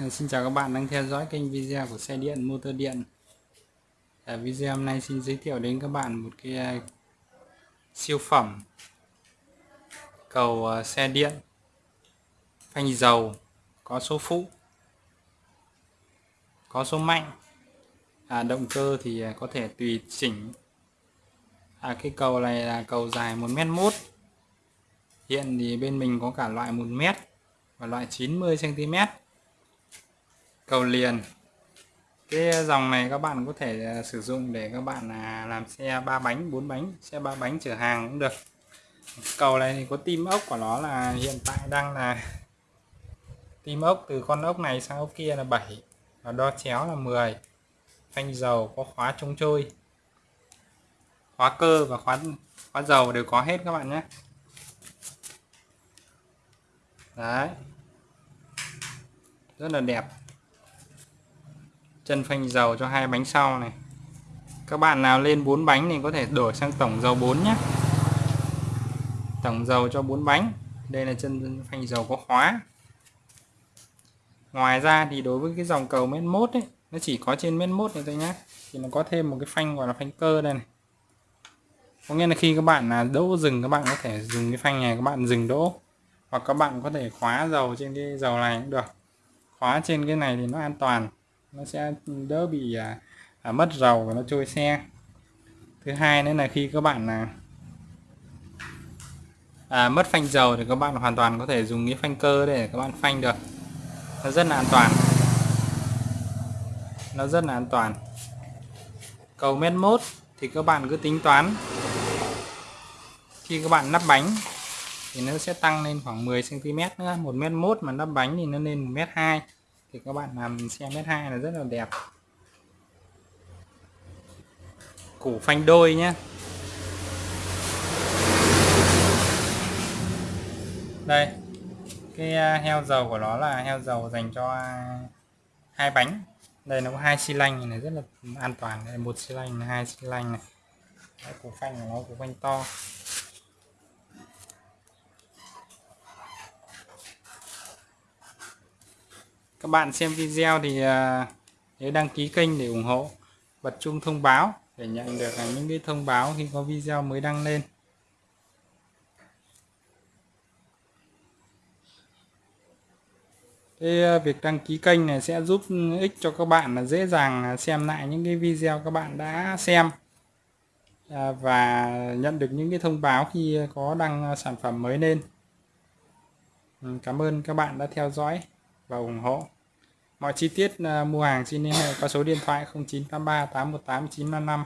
Ờ, xin chào các bạn đang theo dõi kênh video của xe điện motor điện. À, video hôm nay xin giới thiệu đến các bạn một cái ờ, siêu phẩm cầu xe điện phanh dầu có số phụ có số mạnh. À, động cơ thì có thể tùy chỉnh. À, cái cầu này là cầu dài 1m1 hiện thì bên mình có cả loại 1m và loại 90cm cầu liền. Cái dòng này các bạn có thể à, sử dụng để các bạn à, làm xe ba bánh, bốn bánh, xe ba bánh chở hàng cũng được. Cầu này thì có tim ốc của nó là hiện tại đang là tim ốc, từ con ốc này sang ốc kia là 7 và đo chéo là 10 phanh dầu có khóa chống trôi. Khóa cơ và khóa khóa dầu đều có hết các bạn nhé. Đấy. Rất là đẹp chân phanh dầu cho hai bánh sau này. Các bạn nào lên 4 bánh thì có thể đổi sang tổng dầu 4 nhé. Tổng dầu cho 4 bánh. Đây là chân phanh dầu có khóa. Ngoài ra thì đối với cái dòng cầu mét mốt ấy, nó chỉ có trên mét mốt này thôi nhé thì nó có thêm một cái phanh gọi là phanh cơ đây này. Có nghĩa là khi các bạn là đỗ dừng, các bạn có thể dùng cái phanh này, các bạn dừng đỗ. Hoặc các bạn có thể khóa dầu trên cái dầu này cũng được. Khóa trên cái này thì nó an toàn nó sẽ đỡ bị à, à, mất dầu và nó trôi xe. Thứ hai nữa là khi các bạn là à, mất phanh dầu thì các bạn hoàn toàn có thể dùng cái phanh cơ để các bạn phanh được. Nó rất là an toàn. Nó rất là an toàn. Cầu mét mốt thì các bạn cứ tính toán. Khi các bạn lắp bánh thì nó sẽ tăng lên khoảng 10 cm nữa. Một mét mốt mà lắp bánh thì nó lên một mét hai thì các bạn làm xe mét hai là rất là đẹp. Củ phanh đôi nhé đây cái à, heo dầu của nó là heo dầu dành cho hai bánh. Đây nó có hai xi lanh này rất là an toàn. Đây một xi lanh hai xi lanh này. Đấy, củ phanh của nó củ phanh to. Các bạn xem video thì à, nhớ đăng ký kênh để ủng hộ bật chuông thông báo để nhận được những cái thông báo khi có video mới đăng lên Cái à, việc đăng ký kênh này sẽ giúp ích cho các bạn là dễ dàng xem lại những cái video các bạn đã xem à, và nhận được những cái thông báo khi có đăng sản phẩm mới lên. Ừ, cảm ơn các bạn đã theo dõi và ủng hộ. Mọi chi tiết à, mua hàng xin liên hệ qua số điện thoại 0983 818 955.